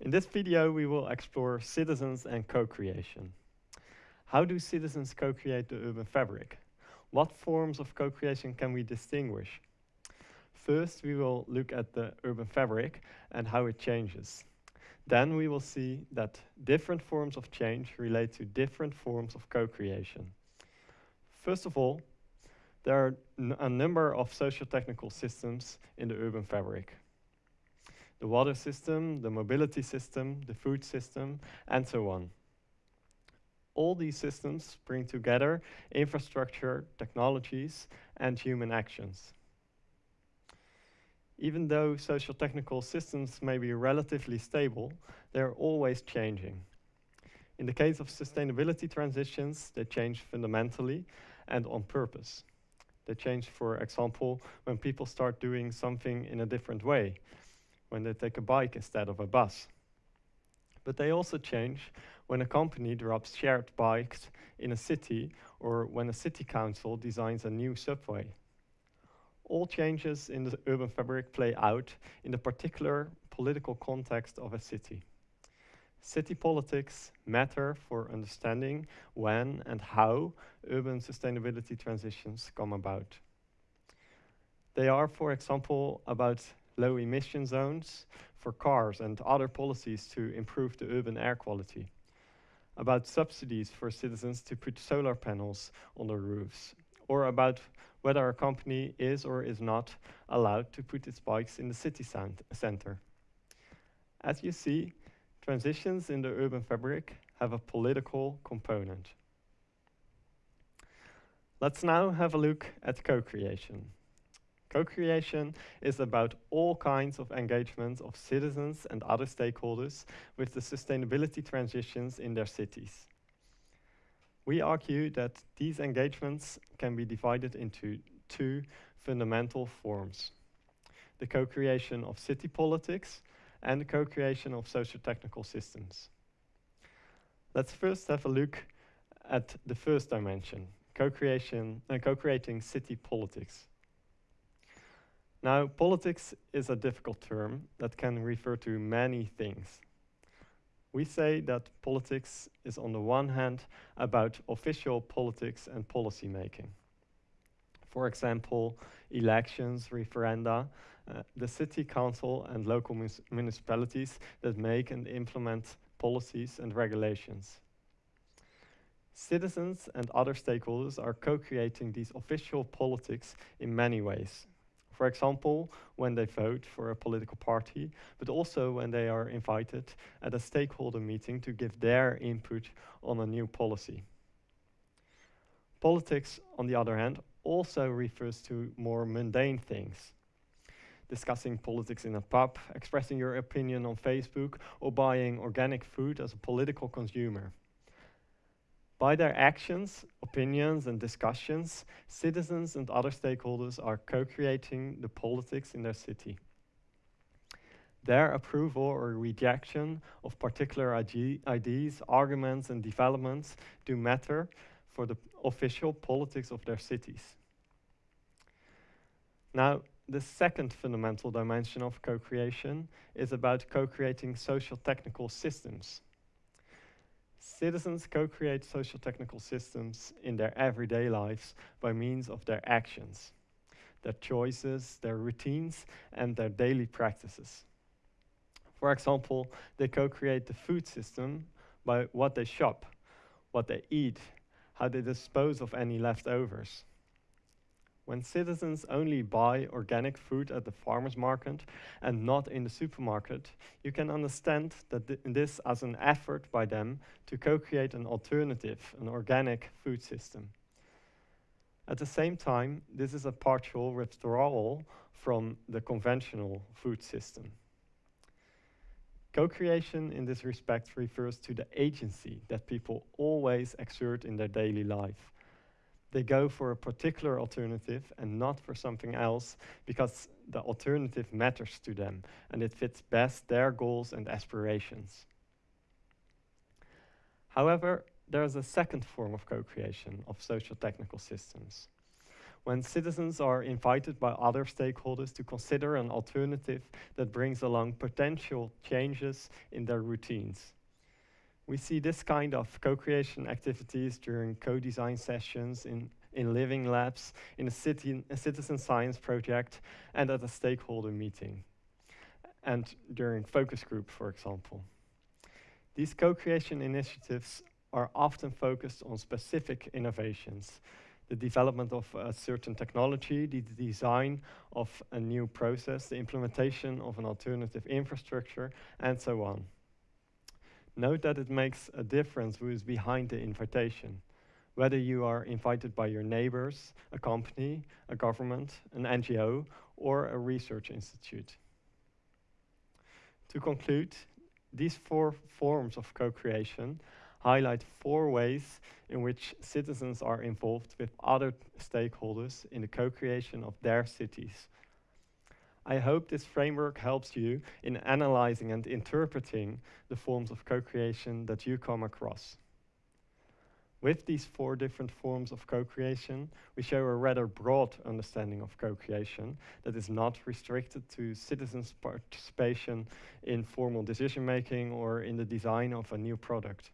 In this video, we will explore citizens and co-creation. How do citizens co-create the urban fabric? What forms of co-creation can we distinguish? First, we will look at the urban fabric and how it changes. Then we will see that different forms of change relate to different forms of co-creation. First of all, there are a number of socio-technical systems in the urban fabric. The water system, the mobility system, the food system, and so on. All these systems bring together infrastructure, technologies, and human actions. Even though social technical systems may be relatively stable, they're always changing. In the case of sustainability transitions, they change fundamentally and on purpose. They change, for example, when people start doing something in a different way, when they take a bike instead of a bus. But they also change when a company drops shared bikes in a city or when a city council designs a new subway all changes in the urban fabric play out in the particular political context of a city. City politics matter for understanding when and how urban sustainability transitions come about. They are, for example, about low emission zones for cars and other policies to improve the urban air quality, about subsidies for citizens to put solar panels on their roofs, or about whether a company is or is not allowed to put its bikes in the city center. As you see, transitions in the urban fabric have a political component. Let's now have a look at co-creation. Co-creation is about all kinds of engagement of citizens and other stakeholders with the sustainability transitions in their cities. We argue that these engagements can be divided into two fundamental forms. The co-creation of city politics and the co-creation of socio-technical systems. Let's first have a look at the first dimension, co-creation and uh, co-creating city politics. Now, politics is a difficult term that can refer to many things. We say that politics is on the one hand about official politics and policy making. For example, elections, referenda, uh, the city council and local municipalities that make and implement policies and regulations. Citizens and other stakeholders are co-creating these official politics in many ways, for example, when they vote for a political party, but also when they are invited at a stakeholder meeting to give their input on a new policy. Politics, on the other hand, also refers to more mundane things. Discussing politics in a pub, expressing your opinion on Facebook, or buying organic food as a political consumer. By their actions, opinions, and discussions, citizens and other stakeholders are co-creating the politics in their city. Their approval or rejection of particular ideas, arguments, and developments do matter for the official politics of their cities. Now, the second fundamental dimension of co-creation is about co-creating social technical systems. Citizens co-create social technical systems in their everyday lives by means of their actions, their choices, their routines, and their daily practices. For example, they co-create the food system by what they shop, what they eat, how they dispose of any leftovers. When citizens only buy organic food at the farmer's market and not in the supermarket, you can understand that th this as an effort by them to co-create an alternative, an organic food system. At the same time, this is a partial withdrawal from the conventional food system. Co-creation in this respect refers to the agency that people always exert in their daily life they go for a particular alternative and not for something else because the alternative matters to them and it fits best their goals and aspirations. However, there is a second form of co-creation of social technical systems. When citizens are invited by other stakeholders to consider an alternative that brings along potential changes in their routines. We see this kind of co-creation activities during co-design sessions in, in living labs, in a, city, a citizen science project, and at a stakeholder meeting, and during focus group, for example. These co-creation initiatives are often focused on specific innovations, the development of a certain technology, the design of a new process, the implementation of an alternative infrastructure, and so on. Note that it makes a difference who is behind the invitation, whether you are invited by your neighbors, a company, a government, an NGO, or a research institute. To conclude, these four forms of co-creation highlight four ways in which citizens are involved with other stakeholders in the co-creation of their cities. I hope this framework helps you in analyzing and interpreting the forms of co-creation that you come across. With these four different forms of co-creation, we show a rather broad understanding of co-creation that is not restricted to citizens' participation in formal decision-making or in the design of a new product.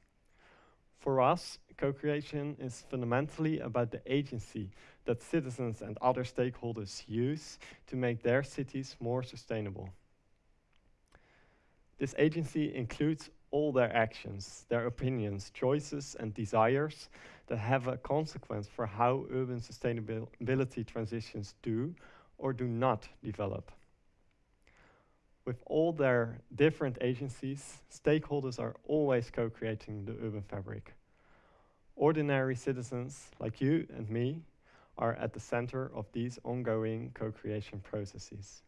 For us, co-creation is fundamentally about the agency that citizens and other stakeholders use to make their cities more sustainable. This agency includes all their actions, their opinions, choices and desires that have a consequence for how urban sustainability transitions do or do not develop. With all their different agencies, stakeholders are always co-creating the urban fabric. Ordinary citizens like you and me are at the center of these ongoing co-creation processes.